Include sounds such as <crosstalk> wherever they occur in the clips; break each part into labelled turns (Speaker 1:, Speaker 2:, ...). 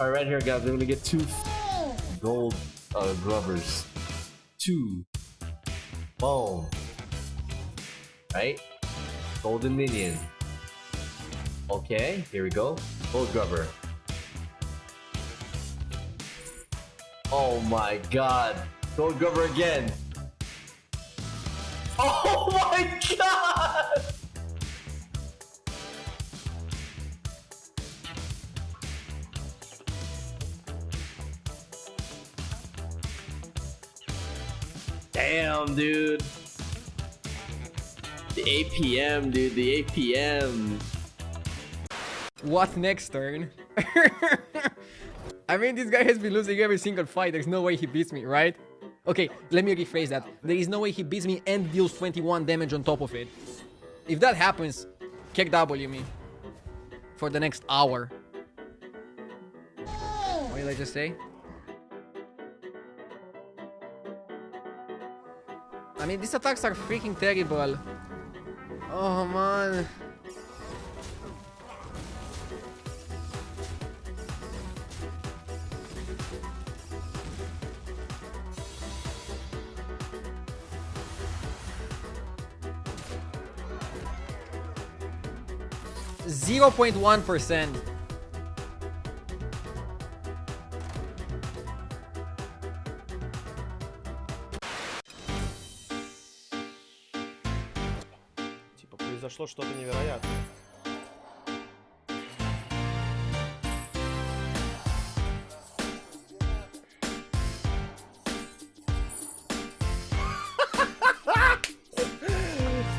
Speaker 1: All right, right here, guys. we're gonna get two gold uh, glovers. Two. Boom. Right? Golden minion. Okay, here we go. Gold grubber. Oh my god. Gold grubber again. <laughs> Oh my god! Damn, dude. The APM, dude. The APM.
Speaker 2: What next turn? <laughs> I mean, this guy has been losing every single fight. There's no way he beats me, right? Okay, let me rephrase that. There is no way he beats me and deals 21 damage on top of it. If that happens, kick W me. For the next hour. What did I just say? I mean, these attacks are freaking terrible. Oh, man. Zero point one percent.
Speaker 3: Произошло что-то невероятное. <laughs>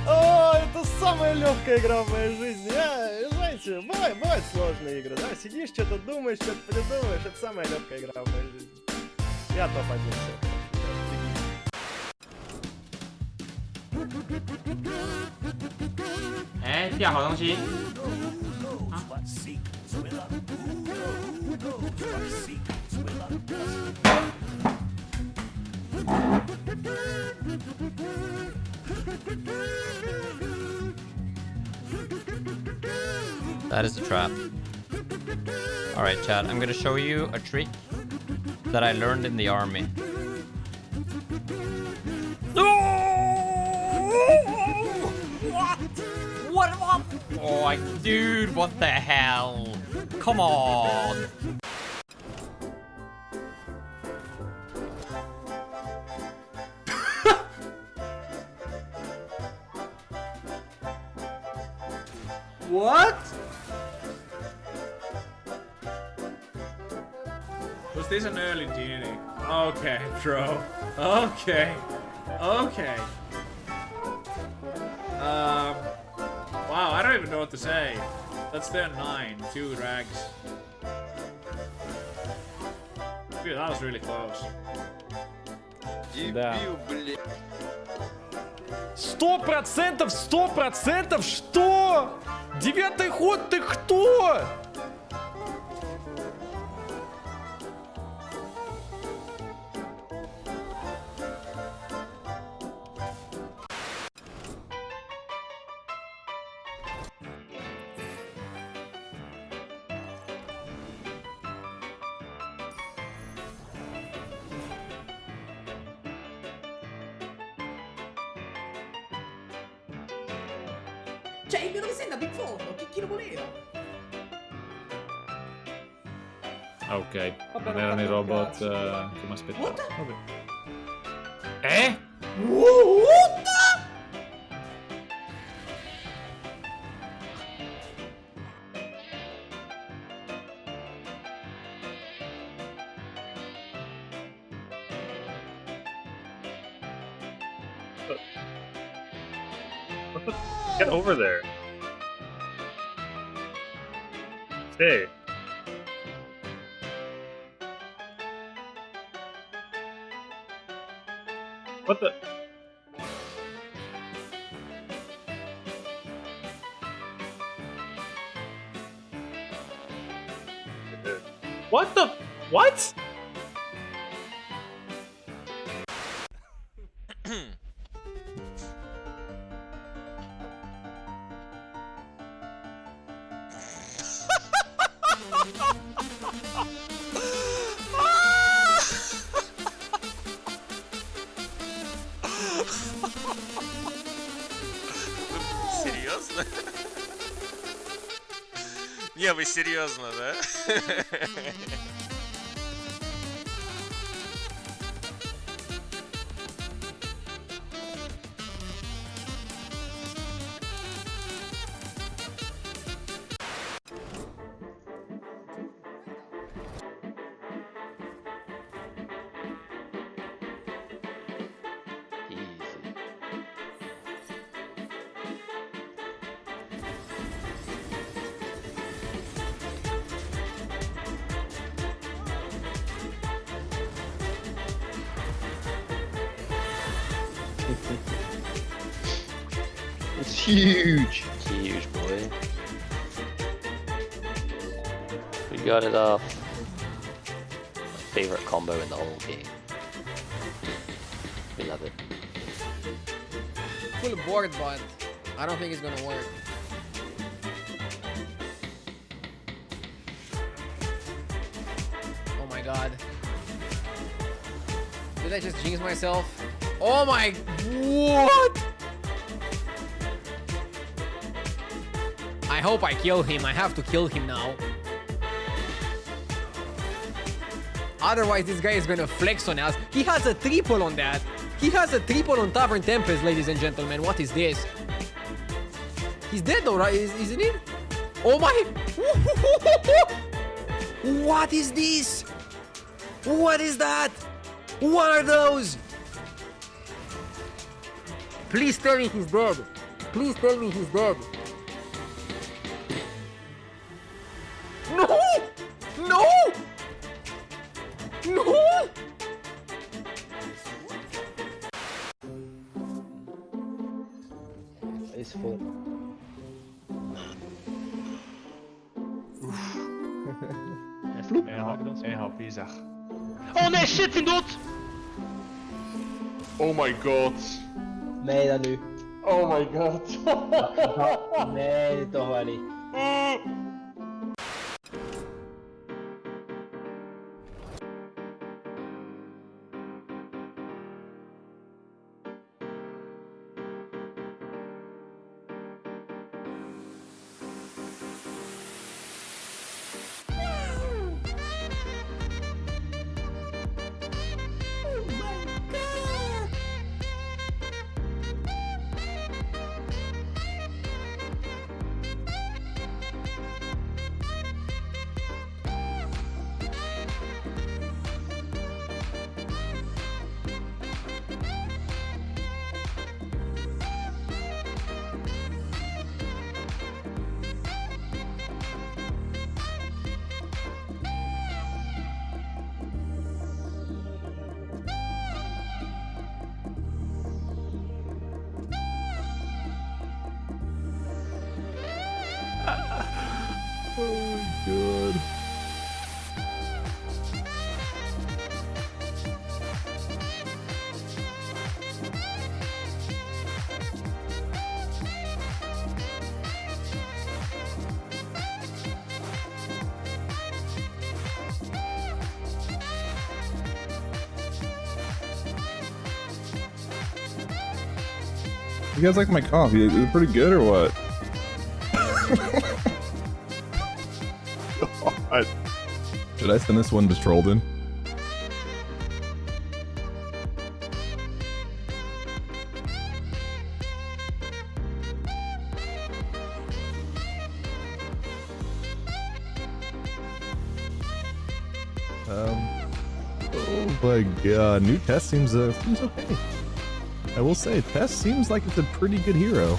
Speaker 3: О, это самая легкая игра в моей жизни. А, знаете, бывает, бывают сложные игры, да? Сидишь, что-то думаешь, что-то придумываешь. Это самая легкая игра в моей жизни. Я топ-1 все.
Speaker 4: 哎，掉好东西。
Speaker 5: That is a trap. Alright, Chad, I'm gonna show you a trick that I learned in the army. Oh, dude, what the hell? Come on. <laughs>
Speaker 4: What? Was this an early Genie? Okay, bro. Okay. Okay. Um. Don't even know what to say. That's their nine. Two drags. Dude, that was really close.
Speaker 3: Да.
Speaker 6: Сто процентов, сто процентов, что? Девятый ход, ты кто?
Speaker 7: Cioè, il mio dove sei andato in fondo? Chi, chi lo voleva?
Speaker 8: Ah, ok. Non erano i robot eh, che mi aspettavo.
Speaker 7: What?
Speaker 8: Vabbè. Eh?
Speaker 7: What? <laughs>
Speaker 8: Get over there. Stay. What the? What the? What?
Speaker 9: Не, вы серьезно, да? <laughs> <laughs>
Speaker 10: It's huge. Huge, boy. We got it off. My favorite combo in the whole game. We love it.
Speaker 2: Full board, but I don't think it's gonna work. Oh my god. Did I just jinx myself? Oh my... What? I hope I kill him. I have to kill him now. Otherwise, this guy is gonna flex on us. He has a triple on that. He has a triple on Tavern Tempest, ladies and gentlemen. What is this? He's dead though, right? Is, isn't he? Oh my... <laughs> What is this? What is that? What are those? Please tell me he's dead. Please tell me he's dead. No! No! No!
Speaker 10: It's full.
Speaker 8: En hap, en hap, Isaac.
Speaker 10: Oh nee, shit, zijn dood!
Speaker 8: Oh my god.
Speaker 10: Nee, dat nu.
Speaker 8: Oh my god.
Speaker 10: Nee, toch wel niet.
Speaker 11: Good. You guys like my coffee? Is it pretty good or what? God. Should I send this one to Trollden? Um. Oh my god, new Tess seems uh seems okay. I will say, Tess seems like it's a pretty good hero.